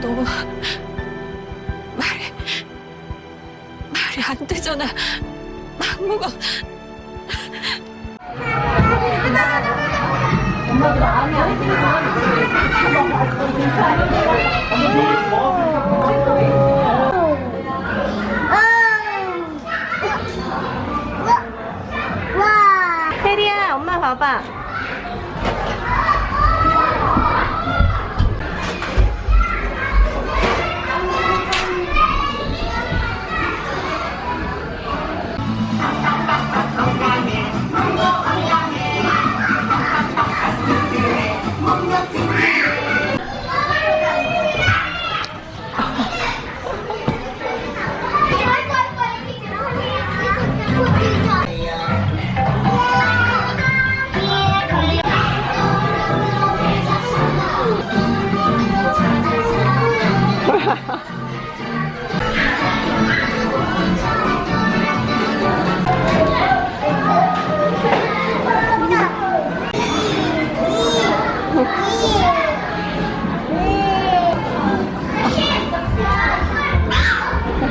그건 너 말이... 말이 안 되잖아. 막무가... 아, 혜리야. 엄마 봐봐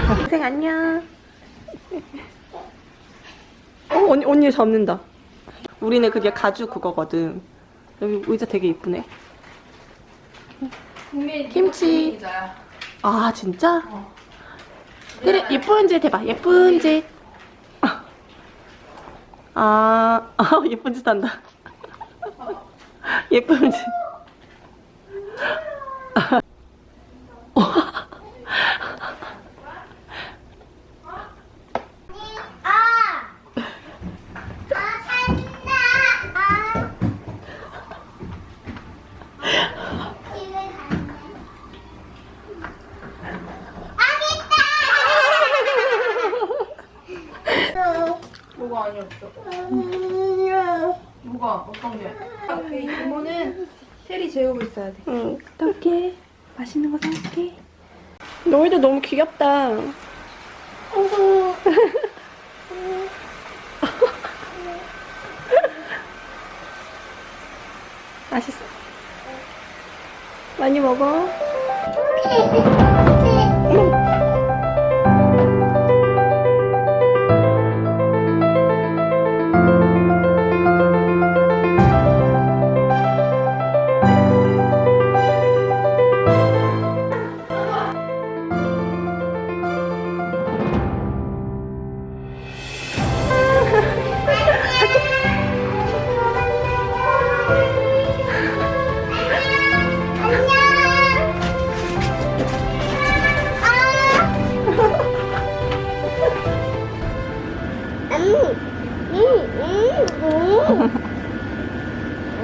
동생 안녕. 어 언니 언니 잡는다. 우리는 그게 가죽 그거거든. 여기 의자 되게 이쁘네. 김치 아 진짜? 그래 예쁜 짓 해봐. 예쁜 짓 아, 아 예쁜 짓 한다. 예쁜 짓 뭐가 아니었어? 뭐가 어떤 게? 오케이 이모는 테리 재우고 있어야 돼. 응 어떡해 맛있는 거 사올게 너희들 너무 귀엽다 맛있어 많이 먹어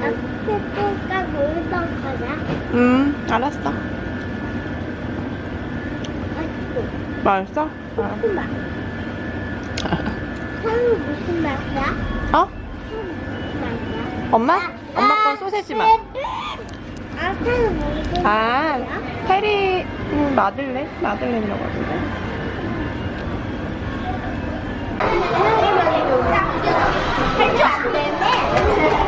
아프니까? 음 알았어 맛있어? 무슨 맛? 향이 무슨 맛이야? 어? 무슨 맛이야? 엄마? 엄마 건 소세지 맛 아, 무슨 아? 페리 음, 마들렌? 마들렌이라고 하던데. 할줄 안되